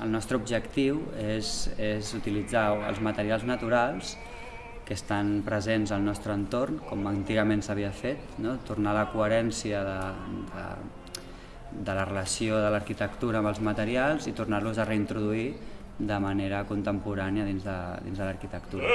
El nostre objectiu és, és utilitzar els materials naturals que estan presents al nostre entorn, com antigament s'havia fet, no? tornar a la coherència de, de, de la relació de l'arquitectura amb els materials i tornar-los a reintroduir de manera contemporània dins de, dins de l'arquitectura.